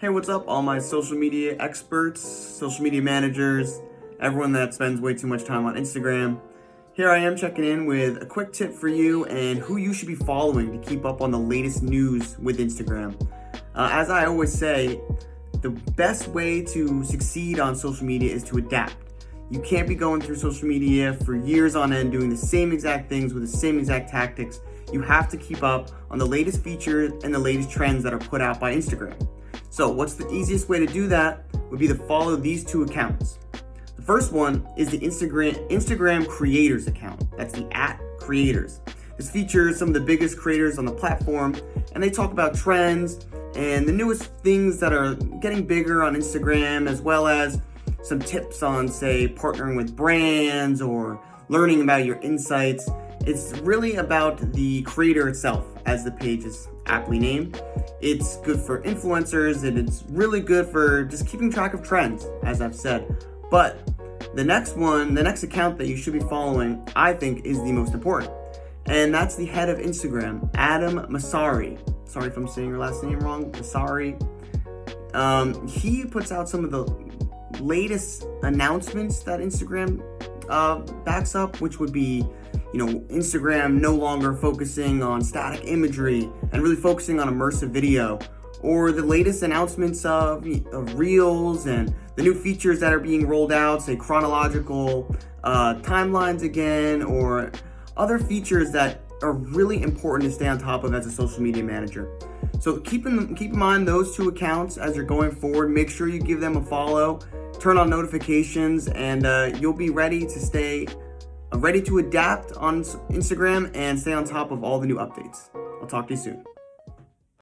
Hey, what's up, all my social media experts, social media managers, everyone that spends way too much time on Instagram. Here I am checking in with a quick tip for you and who you should be following to keep up on the latest news with Instagram. Uh, as I always say, the best way to succeed on social media is to adapt. You can't be going through social media for years on end doing the same exact things with the same exact tactics. You have to keep up on the latest features and the latest trends that are put out by Instagram. So what's the easiest way to do that would be to follow these two accounts. The first one is the Instagram, Instagram creators account. That's the at creators. This features some of the biggest creators on the platform and they talk about trends and the newest things that are getting bigger on Instagram as well as some tips on say partnering with brands or learning about your insights. It's really about the creator itself as the page is aptly named. It's good for influencers and it's really good for just keeping track of trends, as I've said. But the next one, the next account that you should be following, I think is the most important. And that's the head of Instagram, Adam Mosseri. Sorry if I'm saying your last name wrong, Mosseri. Um, he puts out some of the latest announcements that Instagram uh, backs up, which would be you know, Instagram no longer focusing on static imagery and really focusing on immersive video, or the latest announcements of, of Reels and the new features that are being rolled out, say chronological uh, timelines again, or other features that are really important to stay on top of as a social media manager. So keep in, keep in mind those two accounts as you're going forward. Make sure you give them a follow, turn on notifications, and uh, you'll be ready to stay ready to adapt on Instagram and stay on top of all the new updates. I'll talk to you soon.